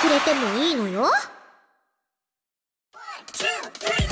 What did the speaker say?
くれてもいいのよ。One, two,